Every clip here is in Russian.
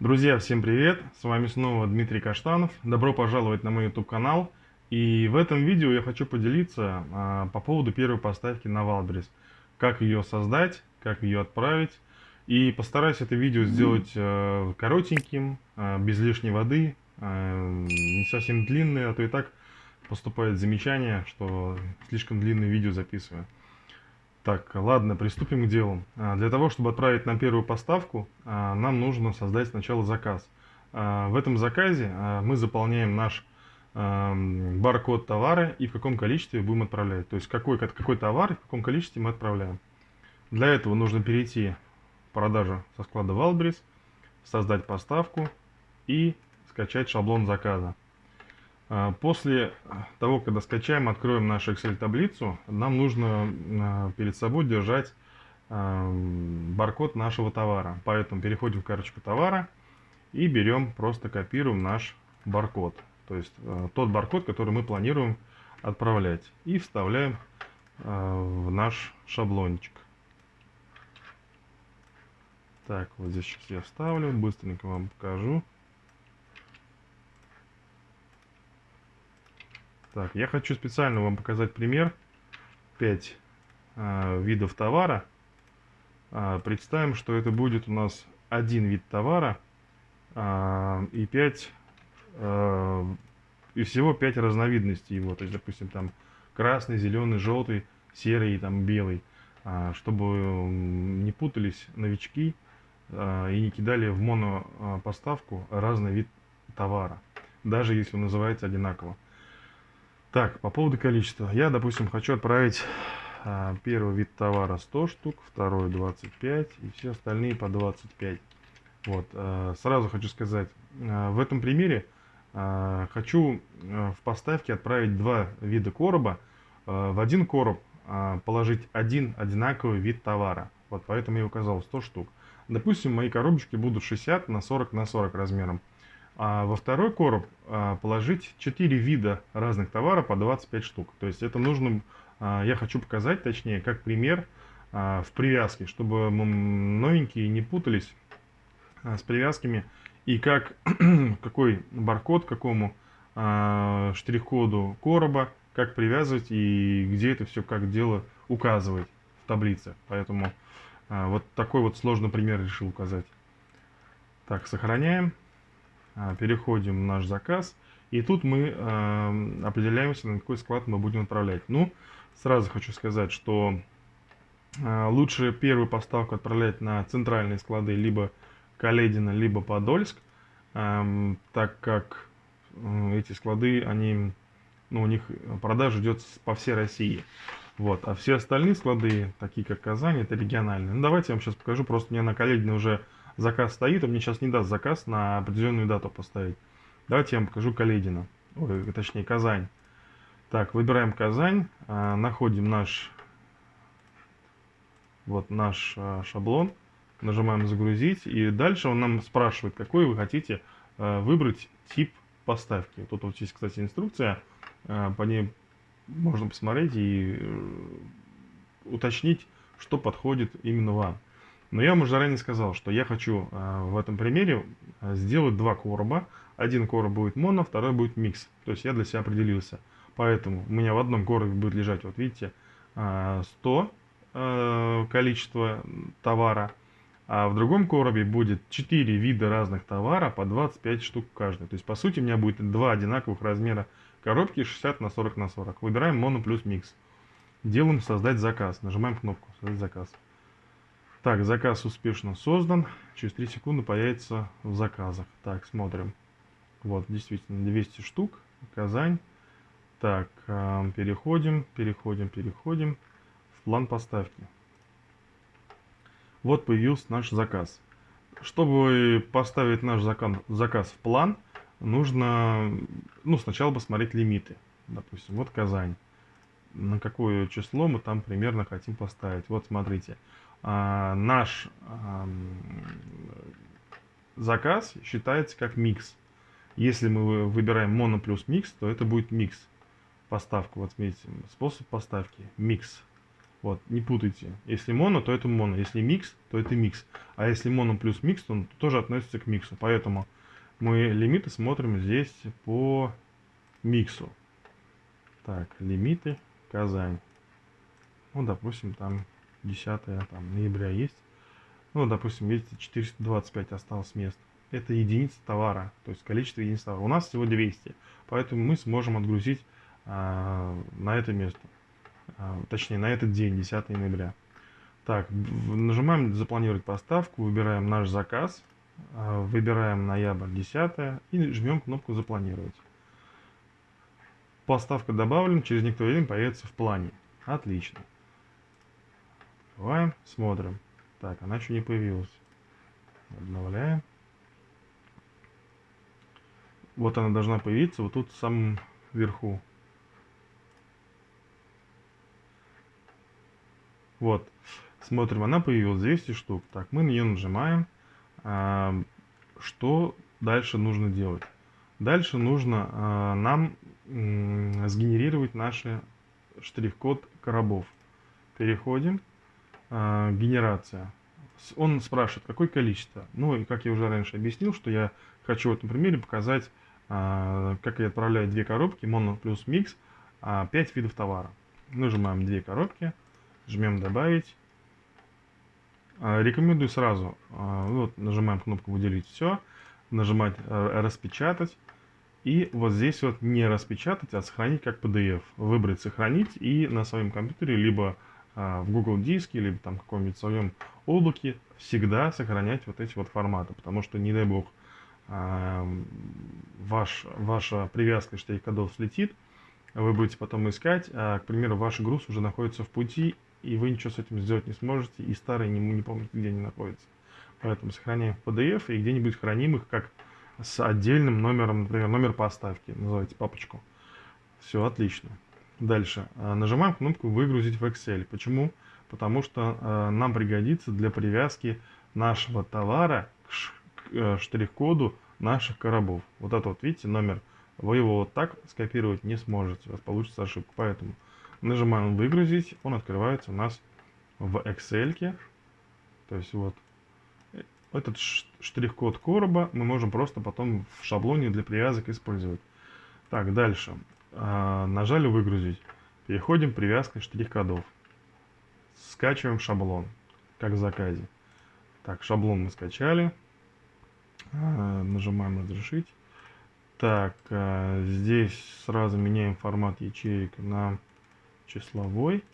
Друзья, всем привет! С вами снова Дмитрий Каштанов. Добро пожаловать на мой YouTube канал. И в этом видео я хочу поделиться а, по поводу первой поставки на Wildberries. Как ее создать, как ее отправить. И постараюсь это видео сделать а, коротеньким, а, без лишней воды, а, не совсем длинное, а то и так поступает замечание, что слишком длинное видео записываю. Так, ладно, приступим к делу. А, для того, чтобы отправить на первую поставку, а, нам нужно создать сначала заказ. А, в этом заказе мы заполняем наш баркод товара и в каком количестве будем отправлять. То есть какой, какой товар и в каком количестве мы отправляем. Для этого нужно перейти в продажу со склада Wildberries, создать поставку и скачать шаблон заказа. А, после того, когда скачаем, откроем нашу Excel-таблицу, нам нужно а, перед собой держать а, баркод нашего товара. Поэтому переходим в карточку товара и берем, просто копируем наш баркод. То есть тот баркод, который мы планируем отправлять. И вставляем в наш шаблончик. Так, вот здесь сейчас я вставлю, быстренько вам покажу. Так, я хочу специально вам показать пример. 5 э, видов товара. Э, представим, что это будет у нас один вид товара э, и 5 э, и всего 5 разновидностей его. То есть, допустим, там красный, зеленый, желтый, серый там белый. Э, чтобы не путались новички э, и не кидали в монопоставку разный вид товара. Даже если он называется одинаково. Так, по поводу количества. Я, допустим, хочу отправить а, первый вид товара 100 штук, второй 25 и все остальные по 25. Вот, а, сразу хочу сказать, а, в этом примере а, хочу а, в поставке отправить два вида короба. А, в один короб а, положить один одинаковый вид товара. Вот поэтому я указал 100 штук. Допустим, мои коробочки будут 60 на 40 на 40 размером. А во второй короб а, положить 4 вида разных товаров по 25 штук. То есть это нужно, а, я хочу показать, точнее, как пример а, в привязке, чтобы новенькие не путались с привязками. И как, какой баркод, какому штрих-коду короба, как привязывать и где это все как дело указывать в таблице. Поэтому вот такой вот сложный пример решил указать. Так, сохраняем. А, переходим в наш заказ, и тут мы э, определяемся, на какой склад мы будем отправлять. Ну, сразу хочу сказать, что э, лучше первую поставку отправлять на центральные склады, либо Каледина, либо Подольск, э, так как э, эти склады, они, ну, у них продажа идет по всей России. Вот. А все остальные склады, такие как Казань, это региональные. Ну, давайте я вам сейчас покажу. Просто у меня на Каледине уже заказ стоит, он мне сейчас не даст заказ на определенную дату поставить. Давайте я вам покажу Каледина, ой, точнее Казань. Так, выбираем Казань, а, находим наш, вот наш а, шаблон, нажимаем загрузить, и дальше он нам спрашивает, какой вы хотите а, выбрать тип поставки. Тут вот есть, кстати, инструкция, по ней можно посмотреть и э, уточнить, что подходит именно вам. Но я вам уже заранее сказал, что я хочу э, в этом примере э, сделать два короба. Один короб будет моно, второй будет микс. То есть я для себя определился. Поэтому у меня в одном коробе будет лежать, вот видите, 100 э, количество товара. А в другом коробе будет 4 вида разных товара по 25 штук каждый. То есть по сути у меня будет два одинаковых размера коробки 60 на 40 на 40. Выбираем моно плюс микс. Делаем создать заказ. Нажимаем кнопку создать заказ. Так, заказ успешно создан. Через 3 секунды появится в заказах. Так, смотрим. Вот, действительно, 200 штук. Казань. Так, э, переходим, переходим, переходим в план поставки. Вот появился наш заказ. Чтобы поставить наш заказ, заказ в план, нужно ну, сначала посмотреть лимиты. Допустим, вот Казань. На какое число мы там примерно хотим поставить. Вот смотрите. А, наш заказ считается как микс. Если мы выбираем моно плюс микс, то это будет микс. Поставка, вот смотрите, способ поставки, микс. Вот, не путайте. Если моно, то это моно. Если микс, то это микс. А если моно плюс микс, то он тоже относится к миксу. Поэтому мы лимиты смотрим здесь по миксу. Так, лимиты, Казань. Ну, допустим, там 10 там, ноября есть. Ну, допустим, видите, 425 осталось мест. Это единица товара, то есть количество единиц товара. У нас всего 200, поэтому мы сможем отгрузить а, на это место. А, точнее, на этот день, 10 ноября. Так, нажимаем «Запланировать поставку», выбираем наш заказ, а, выбираем ноябрь 10 и жмем кнопку «Запланировать». Поставка добавлена, через некоторое время появится в плане. Отлично. Открываем, смотрим. Так, она еще не появилась. Обновляем. Вот она должна появиться вот тут в самом верху. Вот. Смотрим, она появилась 200 штук. Так, мы на нее нажимаем. А, что дальше нужно делать? Дальше нужно а, нам сгенерировать наши штрих-код коробов. Переходим. А, генерация. Он спрашивает, какое количество. Ну, и как я уже раньше объяснил, что я хочу в этом примере показать, а, как я отправляю две коробки, моно плюс микс, а, 5 видов товара. Нажимаем две коробки, жмем добавить. А, рекомендую сразу, а, вот, нажимаем кнопку выделить все, нажимать а, распечатать. И вот здесь вот не распечатать, а сохранить как PDF. Выбрать сохранить и на своем компьютере, либо в Google диске, либо там каком-нибудь своем облаке всегда сохранять вот эти вот форматы. Потому что, не дай бог, а, ваш, ваша привязка штрих-кодов слетит, вы будете потом искать, а, к примеру, ваш груз уже находится в пути, и вы ничего с этим сделать не сможете, и старые не, не помните, где они находятся. Поэтому сохраняем в PDF и где-нибудь храним их как с отдельным номером, например, номер поставки, называйте папочку. Все, отлично. Дальше. А, нажимаем кнопку «Выгрузить в Excel». Почему? Потому что э, нам пригодится для привязки нашего товара к, э, штрих-коду наших коробов. Вот это вот, видите, номер. Вы его вот так скопировать не сможете, у вас получится ошибка. Поэтому нажимаем «Выгрузить», он открывается у нас в Excel. То есть вот этот штрих-код короба мы можем просто потом в шаблоне для привязок использовать. Так, дальше. А, нажали выгрузить. Переходим к привязке штрих-кодов. Скачиваем шаблон, как в заказе. Так, шаблон мы скачали. А, нажимаем разрешить. Так, а, здесь сразу меняем формат ячеек на числовой.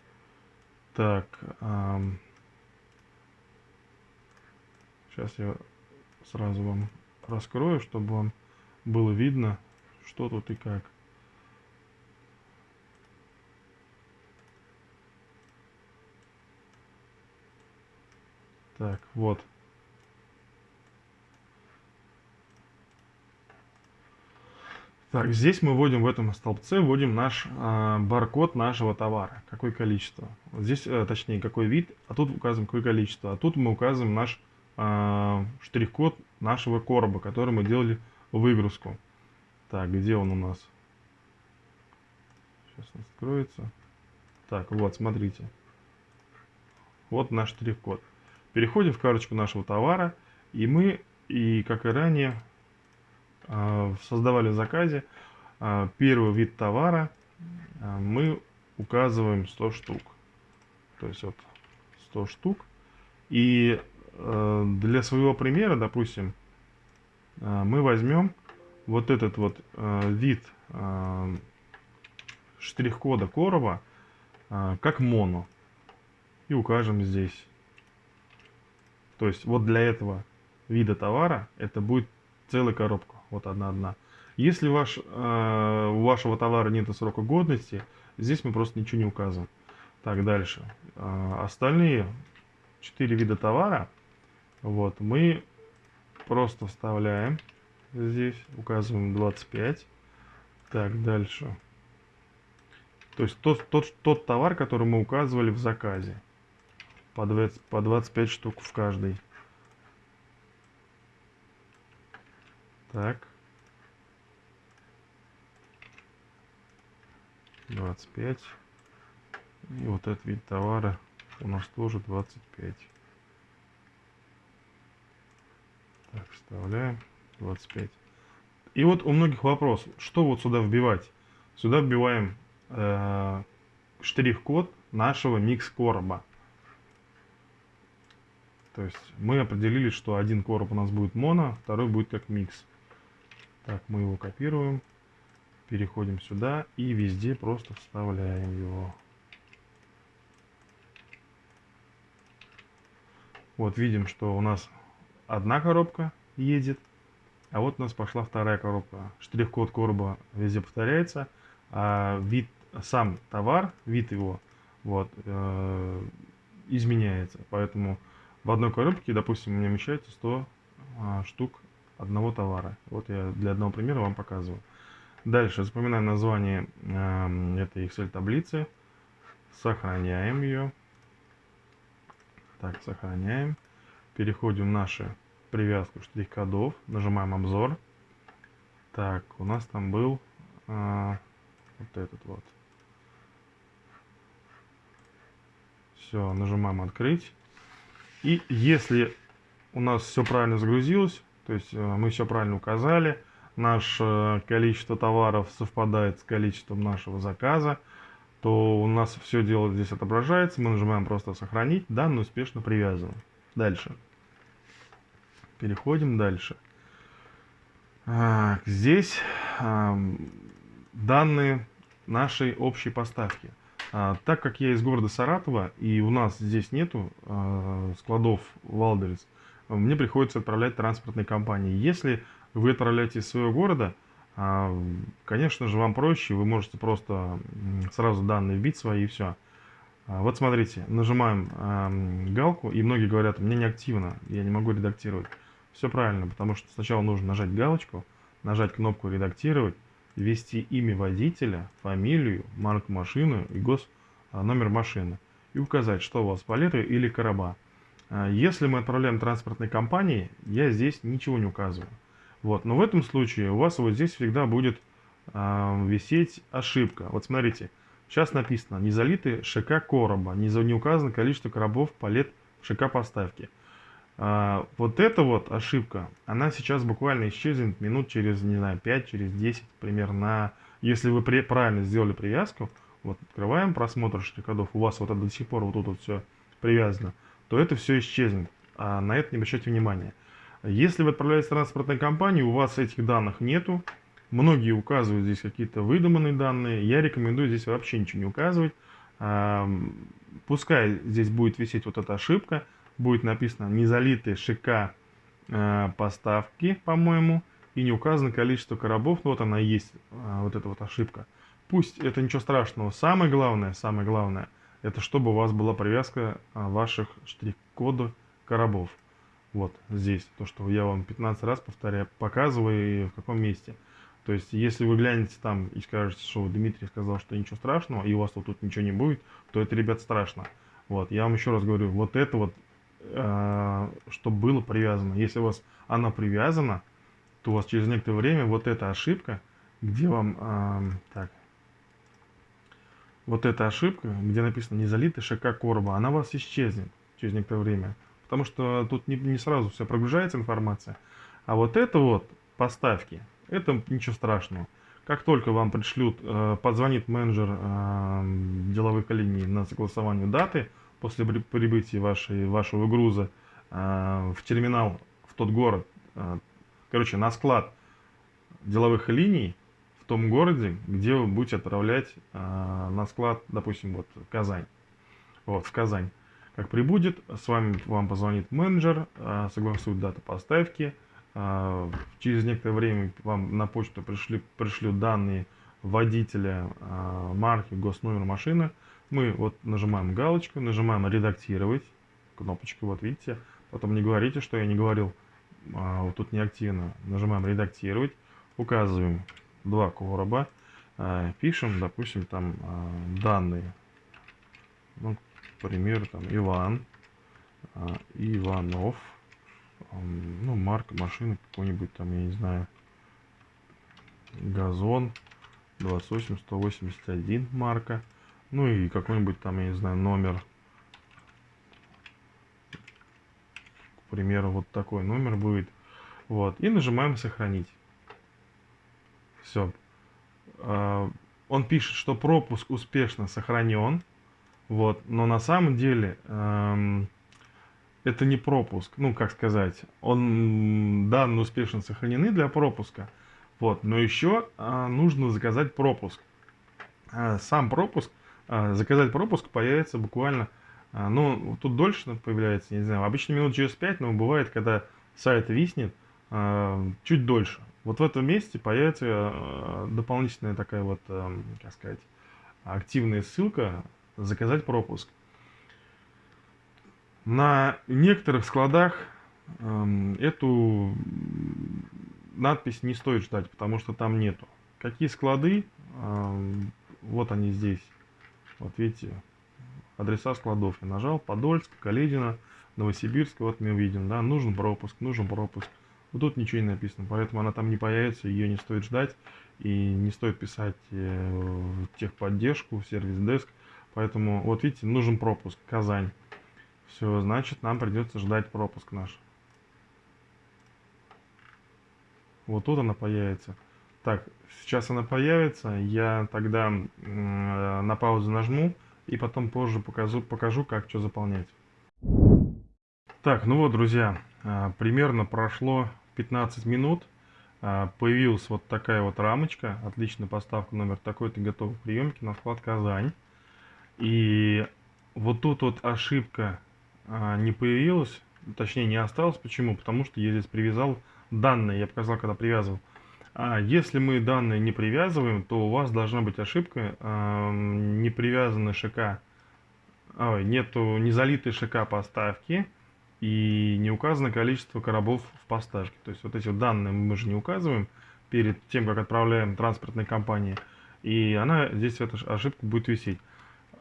Так, Сейчас я сразу вам раскрою, чтобы вам было видно, что тут и как. Так, вот. Так, здесь мы вводим в этом столбце, вводим наш э, баркод нашего товара, какое количество. Вот здесь, э, точнее, какой вид, а тут указываем какое количество. А тут мы указываем наш э, штрих-код нашего короба, который мы делали выгрузку. Так, где он у нас? Сейчас он откроется. Так, вот, смотрите. Вот наш штрих-код. Переходим в карточку нашего товара, и мы, и как и ранее, э, создавали в заказе э, первый вид товара, э, мы указываем 100 штук. То есть вот 100 штук. И Э, для своего примера, допустим, мы возьмем вот этот вот э, вид штрих-кода короба как моно и укажем здесь. То есть вот для этого вида товара это будет целая коробка, вот одна-одна. Если ваш, у вашего товара нет срока годности, здесь мы просто ничего не указываем. Так, дальше. Остальные четыре вида товара вот, мы просто вставляем здесь, указываем 25. Так, дальше. То есть тот, тот, тот товар, который мы указывали в заказе. По, 20, по 25 штук в каждой. Так. 25. И вот этот вид товара у нас тоже 25. Так, вставляем 25. И вот у многих вопрос, что вот сюда вбивать? Сюда вбиваем э, штрих-код нашего микс-короба. То есть мы определили, что один короб у нас будет моно, второй будет как микс. Так, мы его копируем, переходим сюда и везде просто вставляем его. Вот видим, что у нас одна коробка едет, а вот у нас пошла вторая коробка. Штрих-код короба везде повторяется, а вид, сам товар, вид его, вот, э, изменяется. Поэтому в одной коробке, допустим, у меня вмещается 100 а, штук одного товара. Вот я для одного примера вам показываю. Дальше запоминаем название э, этой Excel таблицы, сохраняем ее. Так, сохраняем. Переходим в наши привязку штрих-кодов, нажимаем обзор. Так, у нас там был э, вот этот вот. Все, нажимаем открыть. И если у нас все правильно загрузилось, то есть э, мы все правильно указали, наше количество товаров совпадает с количеством нашего заказа, то у нас все дело здесь отображается, мы нажимаем просто сохранить, данные успешно привязаны. Дальше. Переходим дальше. Здесь данные нашей общей поставки. А, так как я из города Саратова, и у нас здесь нету э, складов Wildberries, мне приходится отправлять транспортные компании. Если вы отправляете из своего города, э, конечно же, вам проще, вы можете просто сразу данные вбить свои и все. Вот смотрите, нажимаем галку, и многие говорят, у меня не активно, я не могу редактировать. Все правильно, потому что сначала нужно нажать галочку, нажать кнопку «Редактировать», ввести имя водителя, фамилию, марку машины и гос а, номер машины и указать, что у вас палеты или короба. А, если мы отправляем транспортной компании, я здесь ничего не указываю. Вот. Но в этом случае у вас вот здесь всегда будет э, висеть ошибка. Вот смотрите, сейчас написано не залиты ШК короба, не, не указано количество коробов палет в ШК поставки. А, вот эта вот ошибка, она сейчас буквально исчезнет минут через, не знаю, 5, через 10 примерно. Если вы при, правильно сделали привязку, вот открываем просмотр штрих-кодов, у вас вот это до сих пор вот тут вот все привязано, то это все исчезнет. А на это не обращайте внимания. Если вы отправляетесь в транспортной компании, у вас этих данных нету, многие указывают здесь какие-то выдуманные данные, я рекомендую здесь вообще ничего не указывать. Пускай здесь будет висеть вот эта ошибка, будет написано не залитые ШК э, поставки, по-моему, и не указано количество коробов. Ну вот она и есть, э, вот эта вот ошибка. Пусть это ничего страшного. Самое главное, самое главное, это чтобы у вас была привязка э, ваших штрих-кодов коробов. Вот здесь, то, что я вам 15 раз повторяю, показываю и в каком месте. То есть, если вы глянете там и скажете, что Дмитрий сказал, что ничего страшного, и у вас вот тут ничего не будет, то это, ребят, страшно. Вот, я вам еще раз говорю, вот это вот чтобы было привязано. Если у вас она привязана, то у вас через некоторое время вот эта ошибка, где вам, э, так, вот эта ошибка, где написано не залитый ШК короба, она у вас исчезнет через некоторое время. Потому что тут не, не сразу все прогружается информация. А вот это вот поставки, это ничего страшного. Как только вам пришлют, э, позвонит менеджер э, деловых линий на согласование даты, после прибытия вашей, вашего груза э, в терминал, в тот город, э, короче, на склад деловых линий в том городе, где вы будете отправлять э, на склад, допустим, вот Казань. Вот, в Казань. Как прибудет, с вами вам позвонит менеджер, согласует дату поставки. Через некоторое время вам на почту пришли, пришлют данные водителя, марки, госномер машины – мы вот нажимаем галочку, нажимаем редактировать, кнопочку, вот видите. Потом не говорите, что я не говорил, а, вот тут не активно. Нажимаем редактировать, указываем два короба, а, пишем, допустим, там а, данные. Ну, к примеру, там Иван, а, Иванов, ну, марка машины какой-нибудь там, я не знаю, газон. 28 181 марка Ну и какой-нибудь там, я не знаю, номер. К примеру, вот такой номер будет. Вот. И нажимаем сохранить. Все. А, он пишет, что пропуск успешно сохранен. Вот. Но на самом деле эм, это не пропуск. Ну, как сказать. Он данные успешно сохранены для пропуска. Вот. Но еще э, нужно заказать пропуск. Э, сам пропуск, заказать пропуск появится буквально, э, ну, тут дольше появляется, не знаю, обычно минут через 5, но бывает, когда сайт виснет, э, чуть дольше. Вот в этом месте появится дополнительная такая вот, как сказать, активная ссылка «Заказать пропуск». На некоторых складах эту надпись не стоит ждать, потому что там нету. Какие склады? Вот они здесь. Вот видите, адреса складов. Я нажал Подольск, Каледина, Новосибирск. Вот мы видим, да, нужен пропуск, нужен пропуск. Вот тут ничего не написано, поэтому она там не появится, ее не стоит ждать. И не стоит писать э, в техподдержку, в сервис-деск. Поэтому, вот видите, нужен пропуск, Казань. Все, значит, нам придется ждать пропуск наш. Вот тут она появится. Так, сейчас она появится, я тогда э, на паузу нажму и потом позже покажу, покажу как что заполнять. Так, ну вот, друзья, э, примерно прошло 15 минут. А, появилась вот такая вот рамочка. Отличная поставка номер такой-то готовый приемки на склад Казань. И вот тут вот ошибка а, не появилась. Точнее, не осталась. Почему? Потому что я здесь привязал данные. Я показал, когда привязывал. А если мы данные не привязываем, то у вас должна быть ошибка. Не привязаны ШК. Ой, нету не залитой ШК поставки и не указано количество коробов в поставке. То есть вот эти данные мы же не указываем перед тем, как отправляем транспортной компании. И она здесь эта ошибка будет висеть.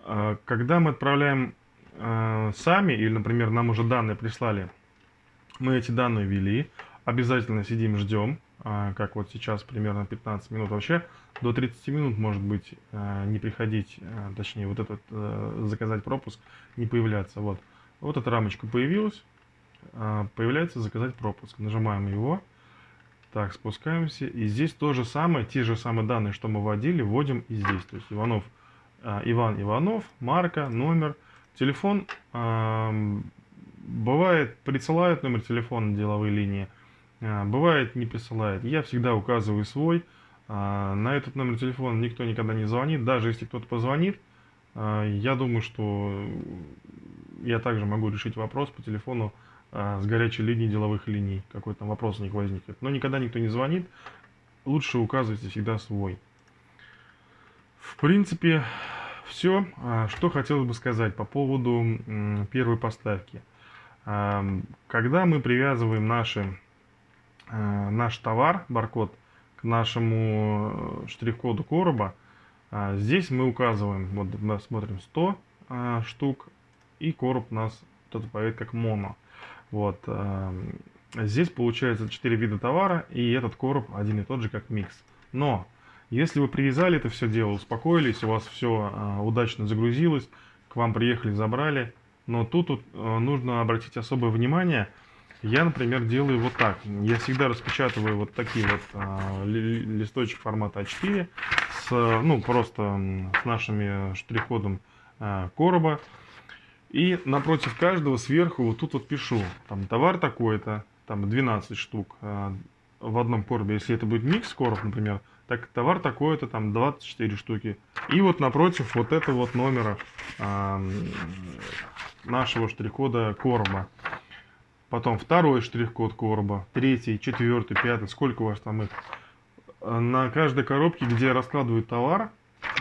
А, когда мы отправляем а, сами, или, например, нам уже данные прислали, мы эти данные ввели, обязательно сидим, ждем, а, как вот сейчас примерно 15 минут. Вообще до 30 минут может быть не приходить, точнее вот этот заказать пропуск, не появляться. Вот. Вот эта рамочка появилась. А, появляется заказать пропуск. Нажимаем его. Так, спускаемся. И здесь то же самое, те же самые данные, что мы вводили, вводим и здесь. То есть Иванов, а, Иван Иванов, марка, номер, телефон. Бывает, присылают номер телефона деловой линии. А, бывает, не присылает. Я всегда указываю свой. На этот номер телефона никто никогда не звонит. Даже если кто-то позвонит, я думаю, что я также могу решить вопрос по телефону а, с горячей линии деловых линий. Какой там вопрос у них возникнет. Но никогда никто не звонит. Лучше указывайте всегда свой. В принципе, все, а, что хотелось бы сказать по поводу первой поставки. А, когда мы привязываем наши, а, наш товар, баркод, к нашему э, штрих-коду короба, здесь мы указываем, вот мы смотрим 100 штук, и короб у нас тут появится как моно. Вот. Здесь получается 4 вида товара, и этот короб один и тот же, как микс. Но, если вы привязали это все дело, успокоились, у вас все э, удачно загрузилось, к вам приехали, забрали, но тут, тут э, нужно обратить особое внимание. Я, например, делаю вот так. Я всегда распечатываю вот такие вот э, листочки формата А4 с, ну, просто с нашими штрих-кодом короба. И напротив каждого сверху вот тут вот пишу, там товар такой-то, там 12 штук э, в одном коробе. Если это будет микс короб, например, так товар такой-то, там 24 штуки. И вот напротив вот это вот номера э, нашего штрих-кода короба. Потом второй штрих-код короба, третий, четвертый, пятый, сколько у вас там их. На каждой коробке, где раскладываю товар,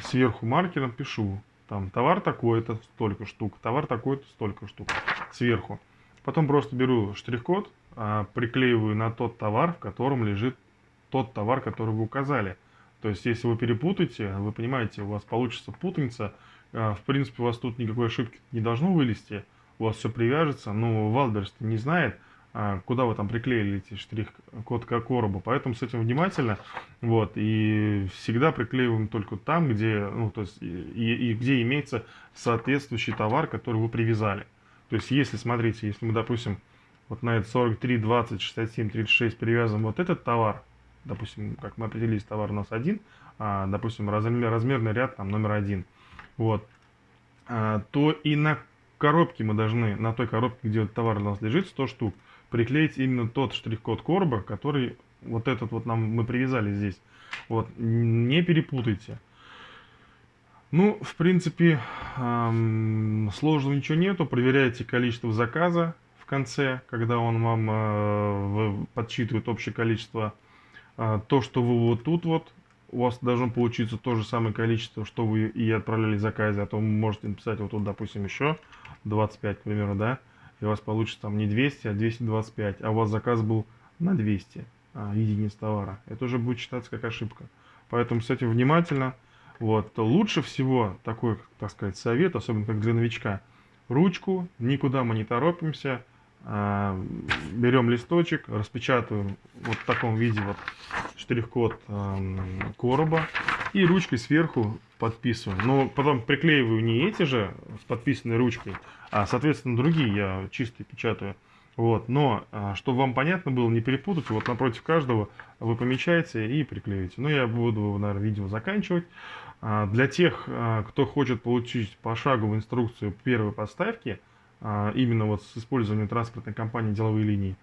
сверху маркером пишу там товар такой-то, столько штук, товар такой-то, столько штук сверху. Потом просто беру штрих-код, а, приклеиваю на тот товар, в котором лежит тот товар, который вы указали. То есть, если вы перепутаете, вы понимаете, у вас получится путаница. А, в принципе, у вас тут никакой ошибки не должно вылезти. У вас все привяжется. Но Wildberries не знает, а, куда вы там приклеили эти штрих-код к коробу. Поэтому с этим внимательно. Вот, и всегда приклеиваем только там, где, ну, то есть, и, и где имеется соответствующий товар, который вы привязали. То есть, если, смотрите, если мы, допустим, вот на это 43, 20, 67, 36 привязываем вот этот товар, допустим, как мы определились, товар у нас один, а, допустим, размер, размерный ряд там номер один, вот, а, то и на коробке мы должны, на той коробке, где товар у нас лежит, 100 штук, приклеить именно тот штрих-код короба, который вот этот вот нам мы привязали здесь. Вот, не перепутайте. Ну, в принципе, эм, сложного ничего нету. Проверяйте количество заказа в конце, когда он вам э, подсчитывает общее количество. Э, то, что вы вот тут вот у вас должно получиться то же самое количество, что вы и отправляли заказы, а то вы можете написать вот тут, допустим, еще 25, к примеру, да, и у вас получится там не 200, а 225, а у вас заказ был на 200 а, единиц товара. Это уже будет считаться как ошибка. Поэтому с этим внимательно. Вот. Лучше всего такой, так сказать, совет, особенно как для новичка, ручку, никуда мы не торопимся, берем листочек, распечатываем вот в таком виде вот штрих-код короба и ручкой сверху подписываем. Но потом приклеиваю не эти же с подписанной ручкой, а соответственно другие я чисто печатаю. Вот, но, а, чтобы вам понятно было, не перепутать, вот напротив каждого вы помечаете и приклеиваете. Ну, я буду, наверное, видео заканчивать. А, для тех, кто хочет получить пошаговую инструкцию первой поставки, а, именно вот с использованием транспортной компании деловые линии,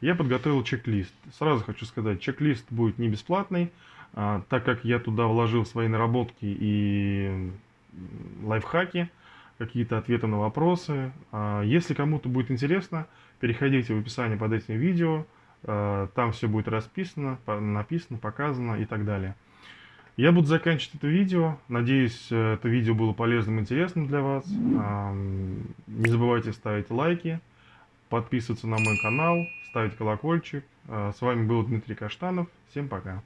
я подготовил чек-лист. Сразу хочу сказать, чек-лист будет не бесплатный, а, так как я туда вложил свои наработки и лайфхаки, какие-то ответы на вопросы. А, если кому-то будет интересно, переходите в описание под этим видео, там все будет расписано, написано, показано и так далее. Я буду заканчивать это видео. Надеюсь, э, это видео было полезным и интересным для вас. Не забывайте ставить лайки, подписываться на мой канал, ставить колокольчик. Э, с вами был Дмитрий Каштанов. Всем пока.